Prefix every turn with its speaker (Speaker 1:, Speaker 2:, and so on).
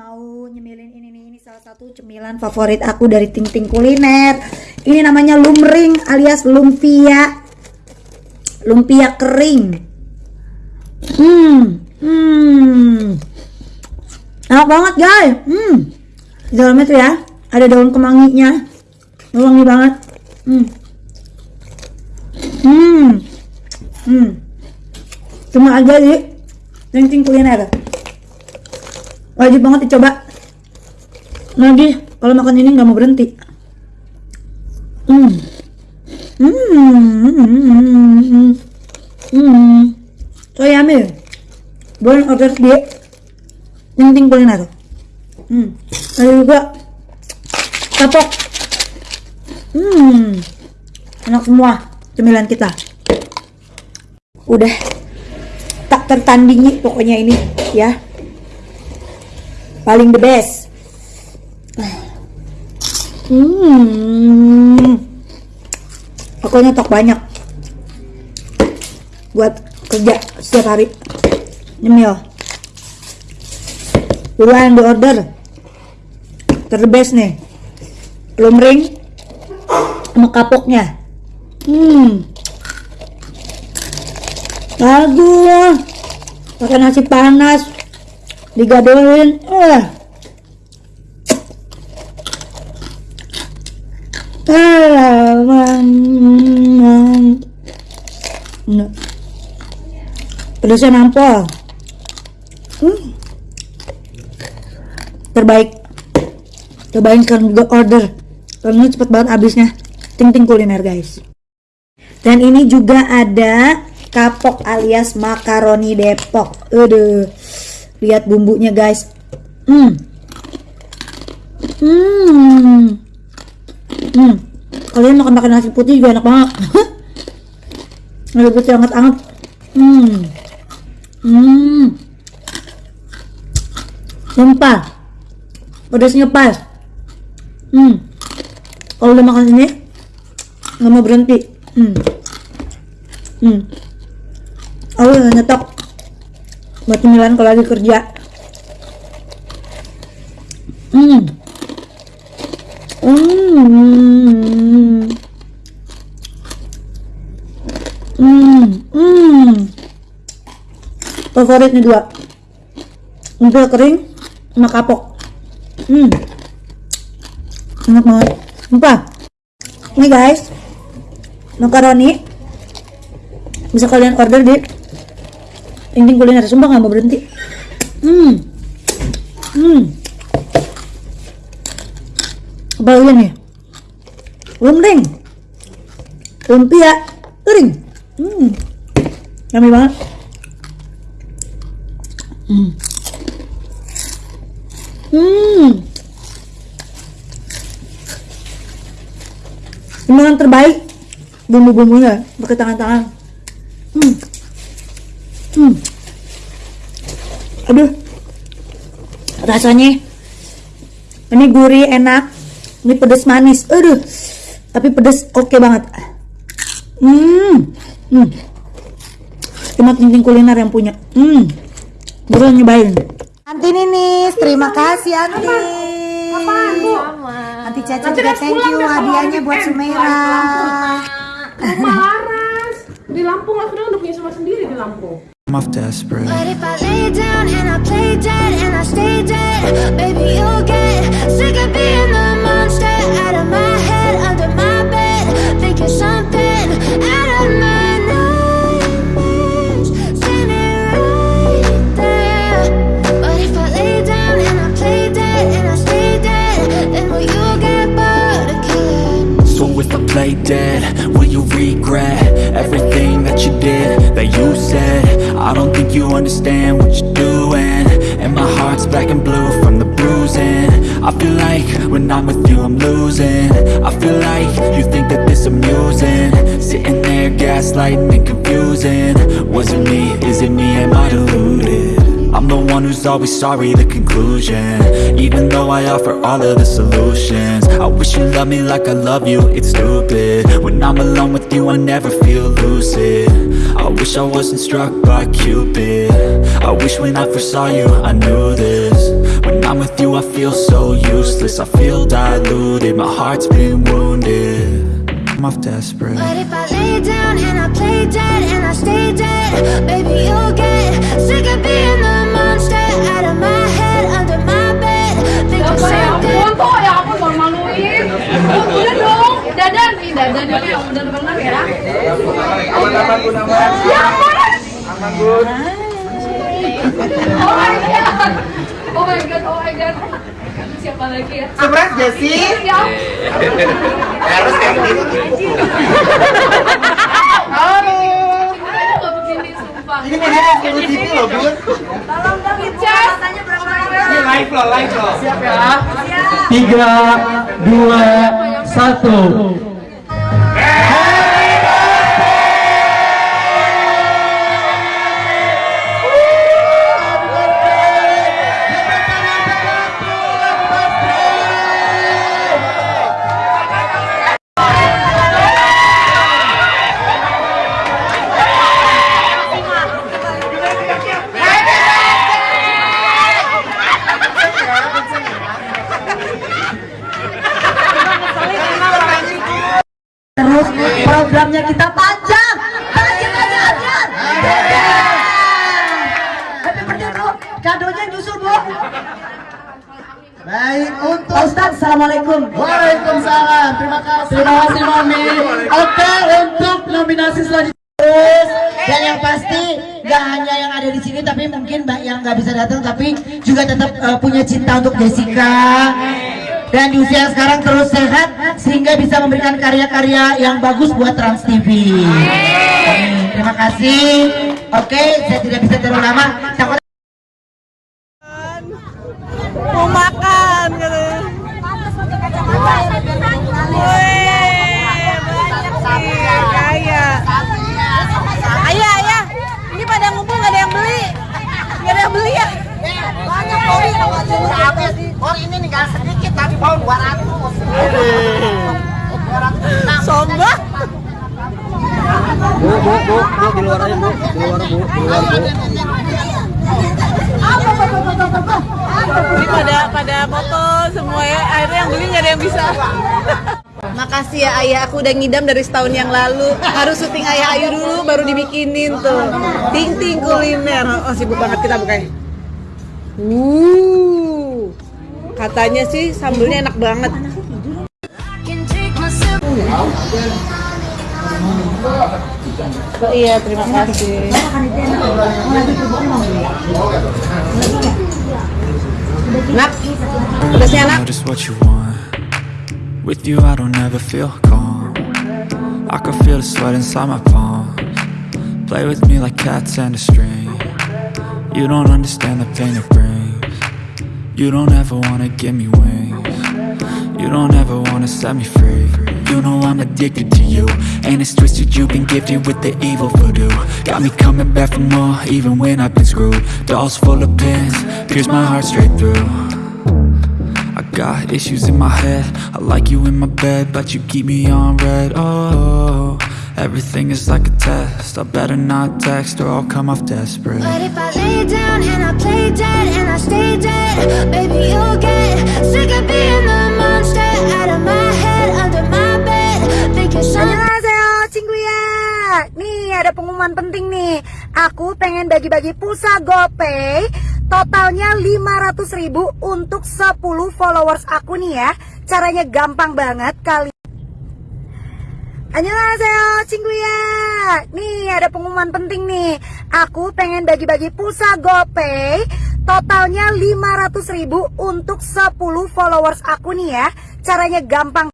Speaker 1: mau nyemilin ini nih ini salah satu cemilan favorit aku dari Ting Ting Kuliner. Ini namanya lumring alias lumpia. Lumpia kering. Hmm, hmm. Enak banget guys. Hmm. Di dalamnya tuh ya ada daun kemanginya. Wangi banget. Hmm. Hmm. Hmm. Cuma aja di Ting Ting Kuliner wajib banget dicoba. Lagi kalau makan ini nggak mau berhenti. Hmm. Hmm. Hmm. Hmm, hmm. so yummy boleh order di ting kuliner. Hmm. Ada juga kapok. Hmm. Enak semua cemilan kita. Udah. Tak tertandingi pokoknya ini ya paling the best. Hmm. Aku nyetok banyak. Buat kerja setiap hari. Nyemil buruan di order terbest nih. Lumring sama kapoknya. Hmm. Bagus. Pakai nasi panas digadohin eh nah. pedasnya nampol. Hmm. terbaik. Cobain juga order. Karena cepet banget habisnya. Ting ting kuliner guys. Dan ini juga ada kapok alias makaroni depok. Aduh lihat bumbunya guys. Hmm. Hmm. Hmm. Kalian makan makan nasi putih juga enak banget. Nasi putih hangat hangat. Hmm. Hmm. Sumpah. Pedasnya pas. Hmm. Kalau udah makan ini nggak mau berhenti. Hmm. Hmm. Aku udah nyetok buat cemilan kalau lagi kerja. Hmm. Hmm. Hmm. Hmm. Favorit nih dua. Udah kering sama kapok. Hmm. Enak banget. Sumpah. Ini guys. Makaroni. Bisa kalian order di Ting kuliner sumpah nggak mau berhenti. Hmm. Hmm. Apa nih? Lumring. Lumpia kering. Hmm. Yummy banget. Hmm. Hmm. Ini terbaik bumbu-bumbunya pakai tangan-tangan. Hmm hmm. Aduh. Rasanya ini gurih enak. Ini pedas manis. Aduh. Tapi pedas oke okay banget. Hmm. Hmm. Cuma kuliner yang punya. Hmm. Baru nyobain. Anti nih terima kasih Anti.
Speaker 2: Apaan bu?
Speaker 1: Anti Caca juga thank you hadiahnya buat Sumeira.
Speaker 2: Laras di Lampung aku udah punya sama sendiri di Lampung
Speaker 3: I'm off desperate.
Speaker 4: But if I lay down and I play dead and I stay dead, baby, you'll get sick of being the monster out of my head, under my bed, thinking something out of my nightmares, standing right there. But if I lay down and I play dead and I stay dead, then will you get bored of killing?
Speaker 3: So if I play dead, will you regret that you did, that you said? I don't think you understand what you're doing. And my heart's black and blue from the bruising. I feel like when I'm with you I'm losing. I feel like you think that this amusing. Sitting there gaslighting and confusing. Was it me, is it me, am I deluded? I'm the one who's always sorry, the conclusion. Even though I offer all of the solutions. I wish you loved me like I love you, it's stupid. When I'm alone with you I never feel lucid. I wish I wasn't struck by Cupid. I wish when I first saw you I knew this. When I'm with you, I feel so useless. I feel diluted, my heart's been wounded. I'm off desperate.
Speaker 4: But if I lay down and I play dead and I stay dead,
Speaker 1: Aman-aman Bu Naman.
Speaker 2: Ya ampun.
Speaker 1: Aman Bun.
Speaker 2: Oh my god. Oh my god, oh my god. Siapa lagi ya?
Speaker 1: Surprise.
Speaker 2: Ya
Speaker 1: Harus kayak gitu. Halo.
Speaker 2: Gak.
Speaker 1: Ini loh Bun.
Speaker 2: Jas.
Speaker 1: Ini live loh, live loh. Siap ya.
Speaker 5: tiga, dua, satu.
Speaker 6: Programnya kita panjang. Panjang panjang panjang. Happy birthday bro. Kadonya nyusul bu.
Speaker 5: Baik untuk
Speaker 6: Pak Ustadz, Assalamualaikum.
Speaker 5: Waalaikumsalam. Terima kasih. Terima kasih Mami. Oke untuk nominasi selanjutnya.
Speaker 6: Dan yang pasti nggak hanya yang ada di sini tapi mungkin mbak yang nggak bisa datang tapi juga tetap eh, punya cinta untuk Jessica dan di usia sekarang terus sehat sehingga bisa memberikan karya-karya yang bagus buat Trans TV. Amin. Terima kasih. Oke, saya tidak bisa terlalu lama. Takut
Speaker 7: mau makan gitu. Ayah, ayah, ini pada ngumpul nggak ada yang beli, nggak ada yang beli ya? Banyak beli, habis.
Speaker 8: Oh ini tinggal sedikit tapi mau 200
Speaker 7: Sombong.
Speaker 5: Bu, bu, bu, bu, di luar aja bu, di luar bu, di luar bu.
Speaker 7: Ini pada pada foto semua ya, akhirnya yang beli nggak ada yang bisa. Makasih ya ayah, aku udah ngidam dari setahun yang lalu. Harus syuting ayah ayu dulu, baru dibikinin tuh. Ting ting kuliner. Oh sibuk banget kita bukannya. Uh, katanya sih sambelnya enak banget. Oh, iya, terima kasih. Nak, pedasnya nak.
Speaker 3: know just what you want With you I don't ever feel calm I can feel the sweat inside my palms Play with me like cats and a string You don't understand the pain it brings You don't ever wanna give me wings. You don't ever wanna set me free. You know I'm addicted to you. And it's twisted you've been gifted with the evil voodoo. Got me coming back for more even when I've been screwed. Dolls full of pins, pierce my heart straight through. I got issues in my head. I like you in my bed But you keep me on red. Oh, everything is like a test. I better not text or I'll come off desperate.
Speaker 4: But if I lay down and I play dead
Speaker 6: pengumuman penting nih. Aku pengen bagi-bagi pulsa GoPay totalnya 500 ribu untuk 10 followers aku nih ya. Caranya gampang banget kali. Annyeonghaseyo, Cingguya. Nih ada pengumuman penting nih. Aku pengen bagi-bagi pulsa GoPay totalnya 500 ribu untuk 10 followers aku nih ya. Caranya gampang